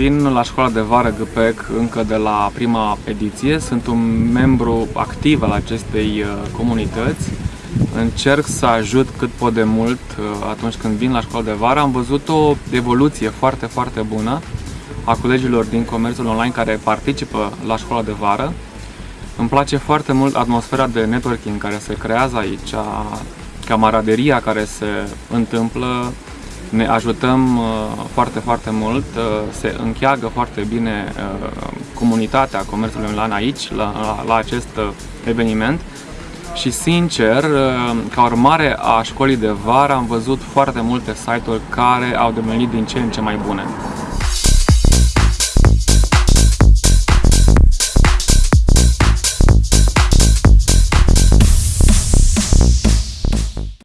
Vin la școala de vară GPEC încă de la prima ediție. Sunt un membru activ al acestei uh, comunități. Încerc să ajut cât pot de mult uh, atunci când vin la școala de vară. Am văzut o evoluție foarte, foarte bună a colegilor din comerțul online care participă la școala de vară. Îmi place foarte mult atmosfera de networking care se creează aici, camaraderia care se întâmplă, ne ajutăm uh, foarte, foarte mult, uh, se încheagă foarte bine uh, comunitatea comerțului online aici, la, la, la acest eveniment și sincer, ca urmare a școlii de vară am văzut foarte multe site-uri care au devenit din ce în ce mai bune.